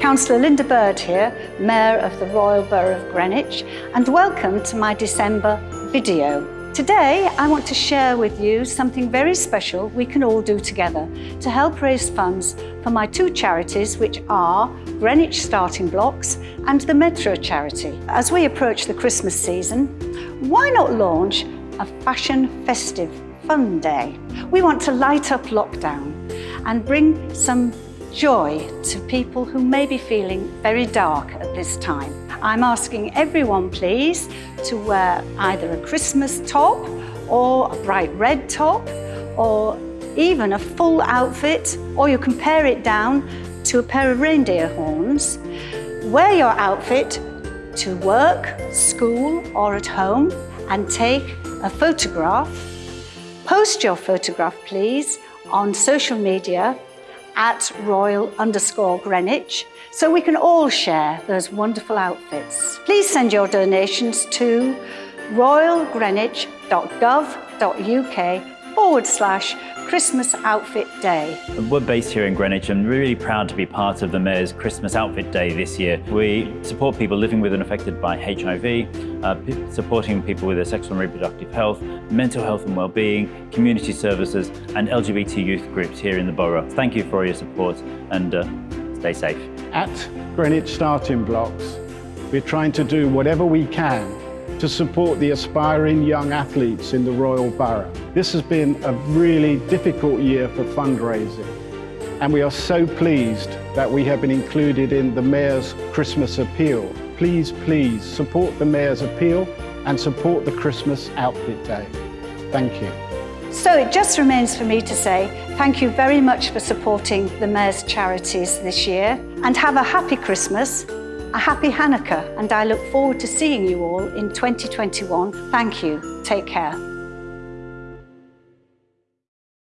Councillor Linda Bird here, Mayor of the Royal Borough of Greenwich, and welcome to my December video. Today, I want to share with you something very special we can all do together to help raise funds for my two charities, which are Greenwich Starting Blocks and the Metro charity. As we approach the Christmas season, why not launch a fashion festive fun day? We want to light up lockdown and bring some joy to people who may be feeling very dark at this time. I'm asking everyone please to wear either a Christmas top or a bright red top or even a full outfit or you can pare it down to a pair of reindeer horns. Wear your outfit to work, school or at home and take a photograph. Post your photograph please on social media at royal underscore Greenwich so we can all share those wonderful outfits. Please send your donations to royalgreenwich.gov.uk forward slash Christmas Outfit Day. We're based here in Greenwich and really proud to be part of the Mayor's Christmas Outfit Day this year. We support people living with and affected by HIV, uh, supporting people with their sexual and reproductive health, mental health and well-being, community services and LGBT youth groups here in the borough. Thank you for your support and uh, stay safe. At Greenwich Starting Blocks, we're trying to do whatever we can to support the aspiring young athletes in the Royal Borough. This has been a really difficult year for fundraising and we are so pleased that we have been included in the Mayor's Christmas Appeal. Please, please support the Mayor's Appeal and support the Christmas Outfit Day. Thank you. So it just remains for me to say thank you very much for supporting the Mayor's charities this year and have a happy Christmas a happy Hanukkah and I look forward to seeing you all in 2021. Thank you. Take care.